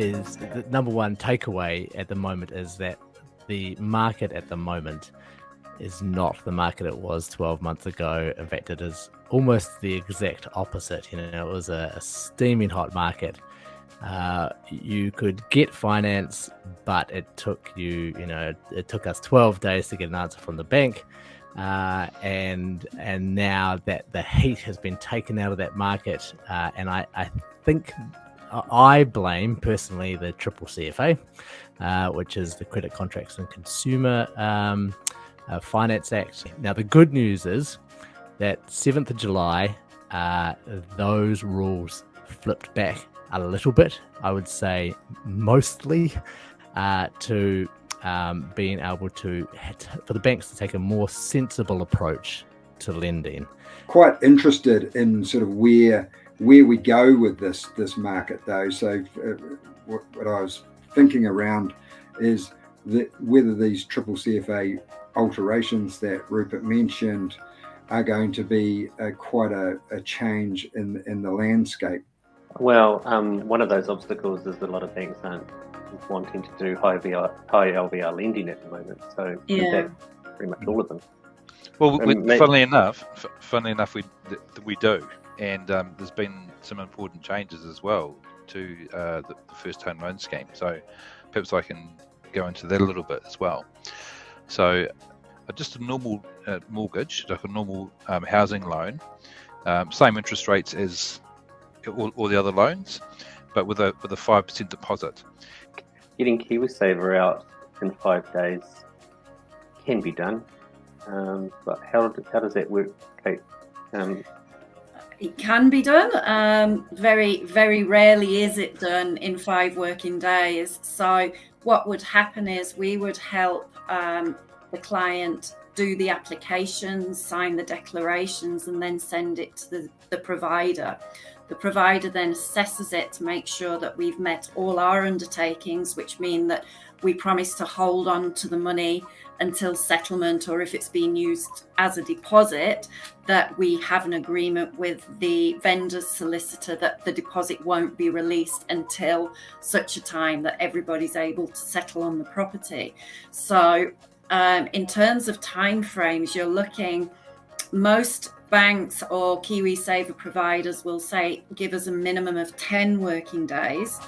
the number one takeaway at the moment is that the market at the moment is not the market it was 12 months ago. In fact, it is almost the exact opposite. You know, it was a, a steaming hot market. Uh, you could get finance, but it took you, you know, it took us 12 days to get an answer from the bank. Uh, and and now that the heat has been taken out of that market, uh, and I, I think I blame personally the triple CFA, uh, which is the Credit Contracts and Consumer um, uh, Finance Act. Now, the good news is that 7th of July, uh, those rules flipped back a little bit, I would say mostly uh, to um, being able to, for the banks to take a more sensible approach to lending. Quite interested in sort of where where we go with this this market though. So uh, what, what, I was thinking around is that whether these triple CFA alterations that Rupert mentioned are going to be uh, quite a, a, change in in the landscape. Well, um, one of those obstacles is that a lot of banks aren't wanting to do high VR, high LVR lending at the moment. So yeah. pretty much all of them. Well, we, funnily enough, funnily enough, we we do and um, there's been some important changes as well to uh, the, the, first home loan scheme. So perhaps I can go into that a little bit as well. So uh, just a normal uh, mortgage, like a normal um, housing loan, um, same interest rates as all, all, the other loans, but with a with a five percent deposit. Getting KiwiSaver out in five days can be done, um, but how how does that work, Kate? It can be done. Um, very, very rarely is it done in five working days. So what would happen is we would help um, the client do the applications, sign the declarations, and then send it to the, the provider. The provider then assesses it to make sure that we've met all our undertakings, which mean that we promise to hold on to the money until settlement or if it's being used as a deposit that we have an agreement with the vendor's solicitor that the deposit won't be released until such a time that everybody's able to settle on the property. So um, in terms of time frames you're looking most banks or KiwiSaver providers will say give us a minimum of 10 working days